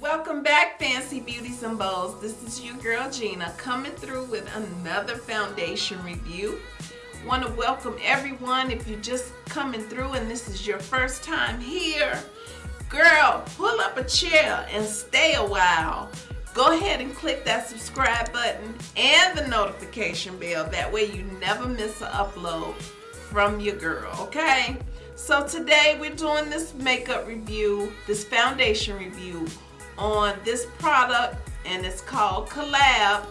Welcome back, Fancy Beauties and. This is your girl Gina coming through with another foundation review. Want to welcome everyone if you're just coming through and this is your first time here. Girl, pull up a chair and stay a while. Go ahead and click that subscribe button and the notification bell. That way you never miss an upload from your girl, okay? So today we're doing this makeup review, this foundation review on this product and it's called Collab.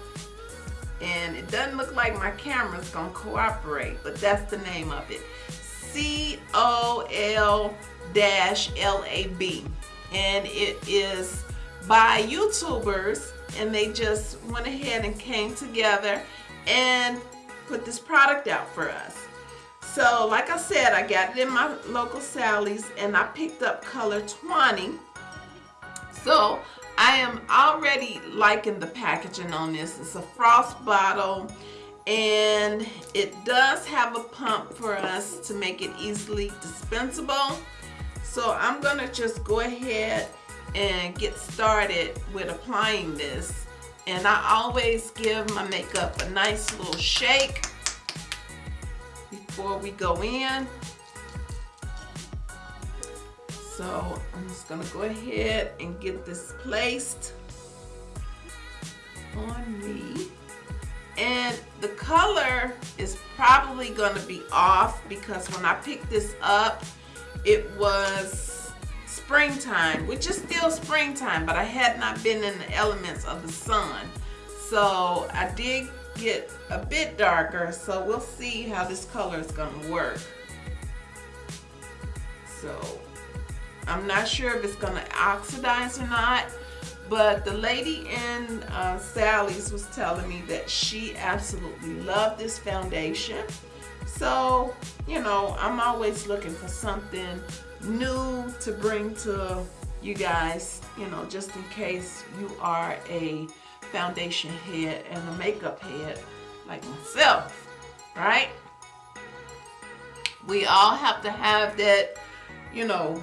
And it doesn't look like my camera's gonna cooperate but that's the name of it. C-O-L-L-A-B and it is by YouTubers and they just went ahead and came together and put this product out for us so like I said I got it in my local Sally's and I picked up color 20 so I am already liking the packaging on this. It's a frost bottle and it does have a pump for us to make it easily dispensable. So I'm gonna just go ahead and get started with applying this. And I always give my makeup a nice little shake before we go in. So I'm just gonna go ahead and get this placed on me. And the color is probably gonna be off because when I picked this up, it was springtime, which is still springtime, but I had not been in the elements of the sun. So I did get a bit darker, so we'll see how this color is gonna work. So I'm not sure if it's gonna oxidize or not, but the lady in uh, Sally's was telling me that she absolutely loved this foundation. So, you know, I'm always looking for something new to bring to you guys, you know, just in case you are a foundation head and a makeup head like myself, right? We all have to have that, you know,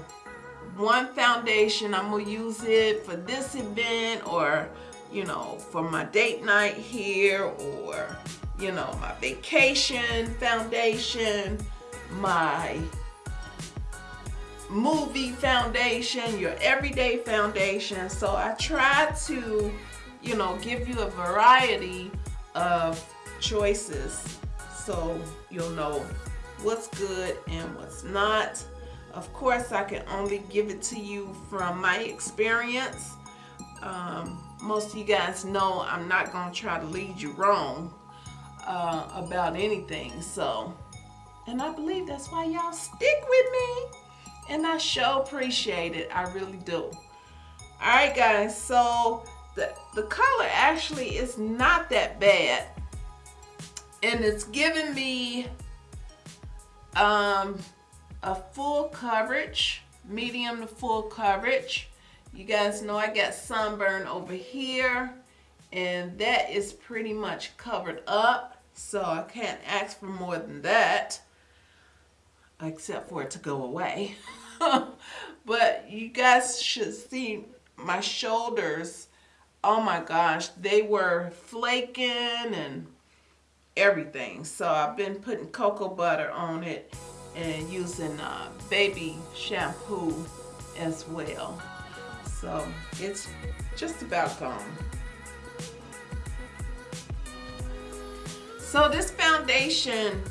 one foundation I'm gonna use it for this event or you know for my date night here or you know my vacation foundation my movie foundation your everyday foundation so I try to you know give you a variety of choices so you'll know what's good and what's not of course, I can only give it to you from my experience. Um, most of you guys know I'm not going to try to lead you wrong uh, about anything. So, and I believe that's why y'all stick with me. And I sure appreciate it. I really do. Alright guys, so the, color actually is not that bad. And it's giving me um, a full coverage, medium to full coverage. You guys know I got sunburn over here and that is pretty much covered up. So I can't ask for more than that except for it to go away. but you guys should see my shoulders. Oh my gosh, they were flaking and everything. So I've been putting cocoa butter on it and using uh, baby shampoo as well. So it's just about gone. So this foundation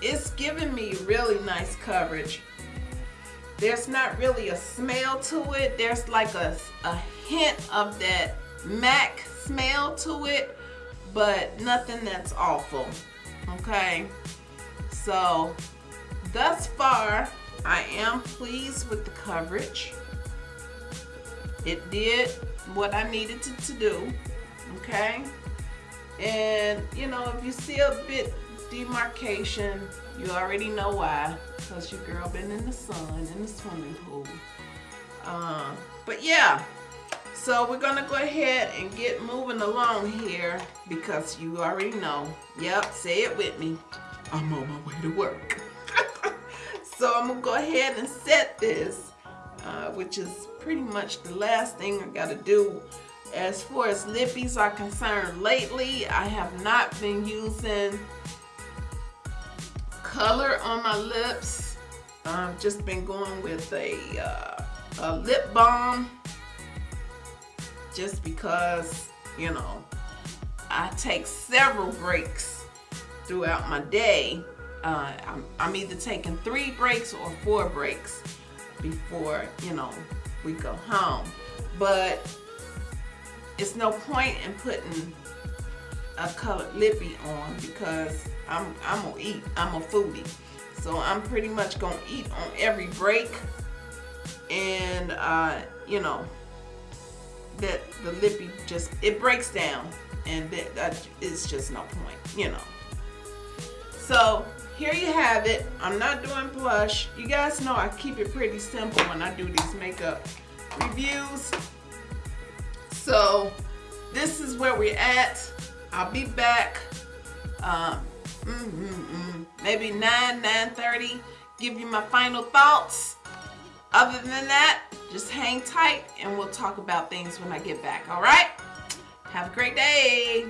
is giving me really nice coverage. There's not really a smell to it. There's like a, a hint of that MAC smell to it, but nothing that's awful, okay? So thus far, I am pleased with the coverage. It did what I needed to, to do, okay? And, you know, if you see a bit demarcation, you already know why. Because your girl been in the sun, in the swimming pool. Uh, but yeah, so we're going to go ahead and get moving along here because you already know. Yep, say it with me. I'm on my way to work. so I'm gonna go ahead and set this, uh, which is pretty much the last thing I gotta do. As far as lippies are concerned, lately I have not been using color on my lips. I've just been going with a, uh, a lip balm just because, you know, I take several breaks throughout my day. Uh, I'm, I'm either taking three breaks or four breaks before, you know, we go home. But it's no point in putting a colored lippy on because I'm, I'm gonna eat, I'm a foodie. So I'm pretty much gonna eat on every break and uh, you know, that the lippy just, it breaks down and that, that is just no point, you know. So here you have it. I'm not doing blush. You guys know I keep it pretty simple when I do these makeup reviews. So this is where we're at. I'll be back um, mm, mm, maybe 9, 9.30. Give you my final thoughts. Other than that, just hang tight and we'll talk about things when I get back, all right? Have a great day.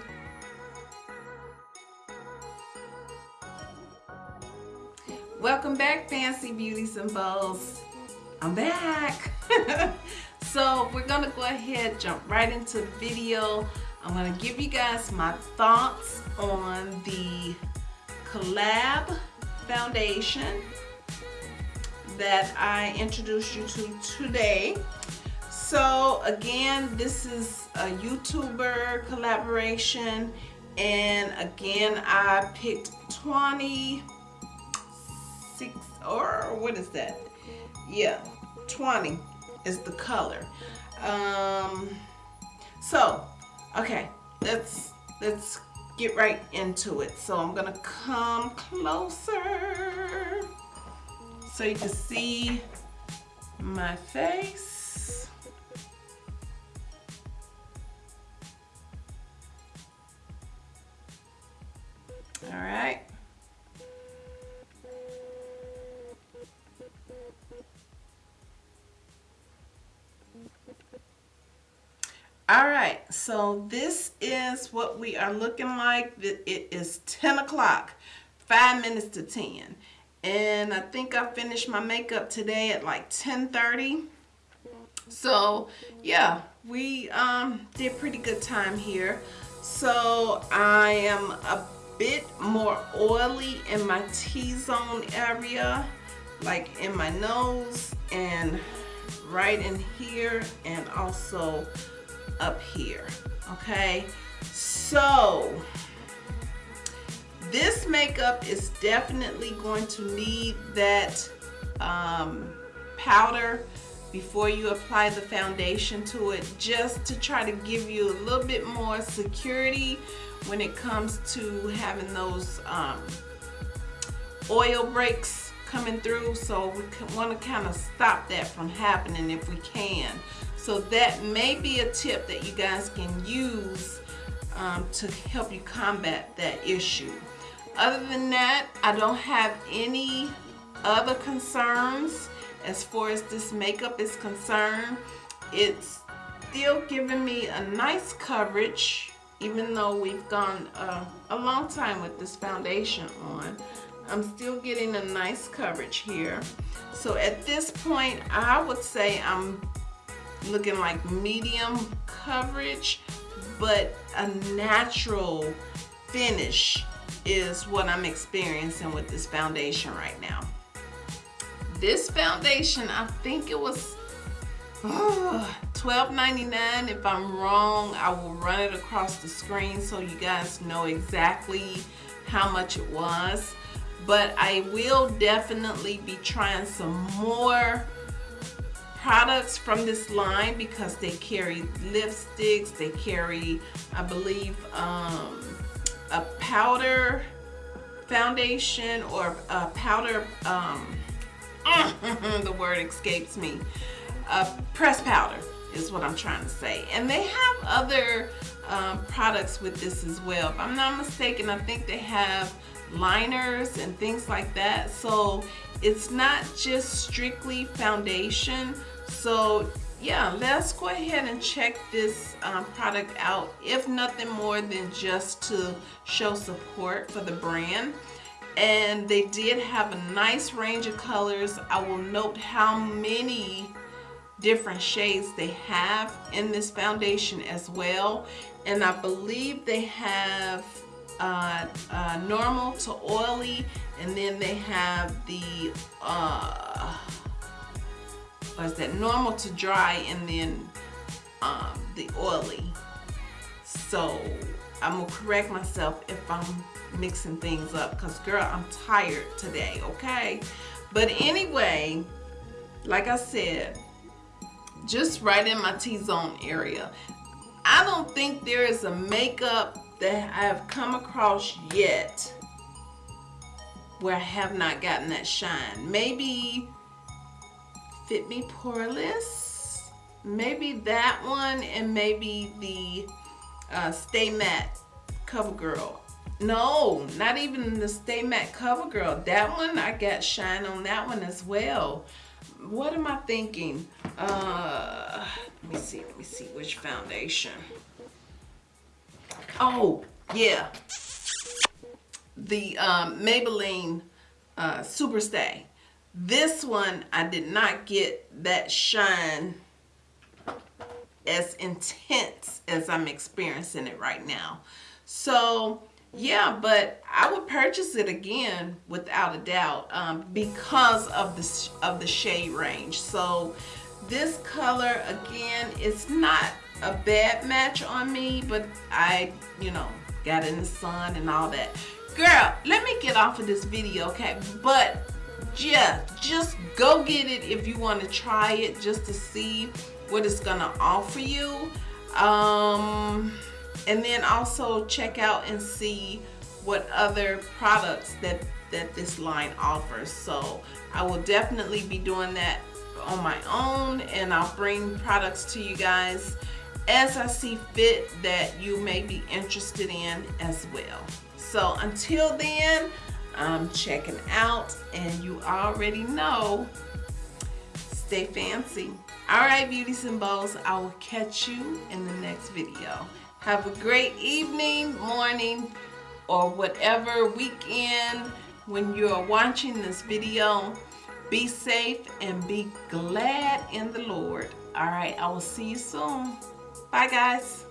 Welcome back, Fancy Beauties and Bows. I'm back. so we're gonna go ahead, jump right into the video. I'm gonna give you guys my thoughts on the Collab Foundation that I introduced you to today. So again, this is a YouTuber collaboration and again, I picked 26 or what is that? Yeah, 20 is the color. Um, so, okay, let's let's get right into it. So I'm gonna come closer so you can see my face. All right. All right, so this is what we are looking like. It is 10 o'clock, five minutes to 10 and I think I finished my makeup today at like 10:30. So yeah, we um, did pretty good time here. So I am a bit more oily in my T-zone area, like in my nose and right in here and also up here, okay? So this makeup is definitely going to need that um, powder before you apply the foundation to it just to try to give you a little bit more security when it comes to having those um, oil breaks coming through. So we want to kind of stop that from happening if we can. So that may be a tip that you guys can use um, to help you combat that issue other than that, I don't have any other concerns as far as this makeup is concerned. It's still giving me a nice coverage even though we've gone uh, a long time with this foundation on. I'm still getting a nice coverage here. So at this point, I would say I'm looking like medium coverage, but a natural finish is what I'm experiencing with this foundation right now. This foundation, I think it was oh, $12.99. If I'm wrong, I will run it across the screen so you guys know exactly how much it was. But I will definitely be trying some more products from this line because they carry lipsticks, they carry, I believe, um, a powder foundation or a powder, um, the word escapes me, a press powder is what I'm trying to say. And they have other um, products with this as well. If I'm not mistaken, I think they have liners and things like that. So it's not just strictly foundation. So yeah, let's go ahead and check this um, product out, if nothing more than just to show support for the brand. And they did have a nice range of colors. I will note how many different shades they have in this foundation as well. And I believe they have uh, uh, normal to oily, and then they have the uh, was that normal to dry and then um, the oily. So I'm gonna correct myself if I'm mixing things up because girl, I'm tired today, okay? But anyway, like I said, just right in my T-zone area. I don't think there is a makeup that I have come across yet where I have not gotten that shine. Maybe Fit Me Poreless. Maybe that one and maybe the uh, Stay Matte CoverGirl. No, not even the Stay Matte CoverGirl. That one, I got shine on that one as well. What am I thinking? Uh, let me see, let me see which foundation. Oh, yeah. The um, Maybelline uh, Superstay. This one, I did not get that shine as intense as I'm experiencing it right now. So, yeah, but I would purchase it again without a doubt um, because of the, of the shade range. So, this color, again, it's not a bad match on me, but I, you know, got in the sun and all that. Girl, let me get off of this video, okay? But yeah, just go get it if you want to try it just to see what it's gonna offer you. Um, and then also check out and see what other products that that this line offers. So I will definitely be doing that on my own and I'll bring products to you guys as I see fit that you may be interested in as well. So until then, I'm checking out and you already know, stay fancy. All right, beauties and I will catch you in the next video. Have a great evening, morning, or whatever weekend when you're watching this video. Be safe and be glad in the Lord. All right, I will see you soon. Bye, guys.